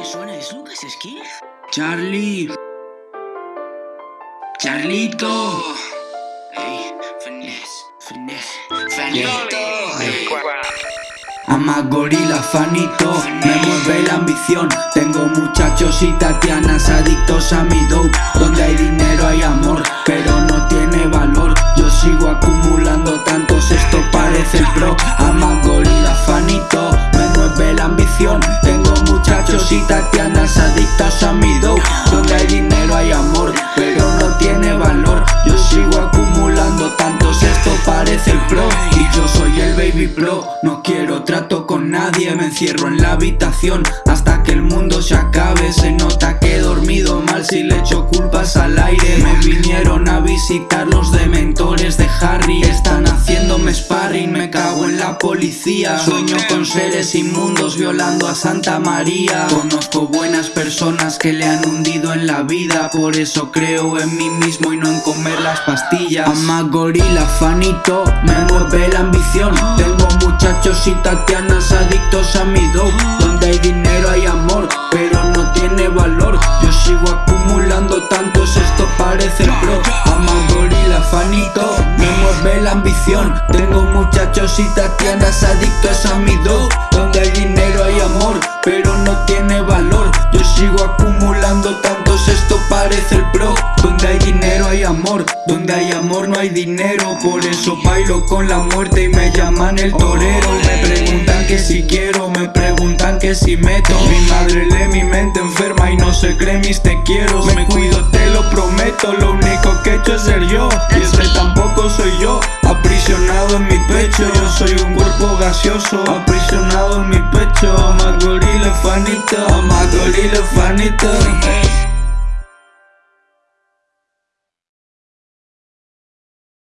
que suena es Lucas Skill. Charlie. Charlito. Ey, finesse, finesse, fanito. Ama gorila fanito, me mueve la ambición. Tengo muchachos y tatianas adictos a mi dope Donde hay dinero hay amor, pero no tiene valor. Yo sigo acumulando tantos, esto parece el pro. Ama y tatianas adictos a mi dope Donde hay dinero hay amor, pero no tiene valor. Yo sigo acumulando tantos, esto parece el pro. Y yo soy el baby pro, no quiero trato con nadie Me encierro en la habitación. Hasta que el mundo se acabe Se nota que he dormido mal. Si le echo culpas al aire Me vinieron a visitar los dementores de Harry. Están haciéndome sparring, me cago en la policía. Sueño con seres inmundos violando a Santa María. Conozco buenas personas que le han hundido en la vida. Por eso creo en mí mismo y no en comer las pastillas. Ama gorila fanito, me mueve la ambición. Tengo muchachos y tatianas adictos a mi dope. Donde hay dinero hay amor, Tengo muchachos y tatianas adictos a mi dope Donde hay dinero hay amor, pero no tiene valor. Yo sigo acumulando tantos, esto parece el pro. Donde hay dinero hay amor, donde hay amor no hay dinero. Por eso bailo con la muerte y me llaman el torero. Me preguntan que si quiero, me preguntan que si meto. Mi madre lee mi mente enferma y no se cree mis te quiero. Me cuido, te lo prometo, lo único que he hecho es ser yo. Y ese tampoco soy yo, aprisionado en mi pecho Yo soy un cuerpo gaseoso, aprisionado en mi pecho Ama gorila fanito, ama gorila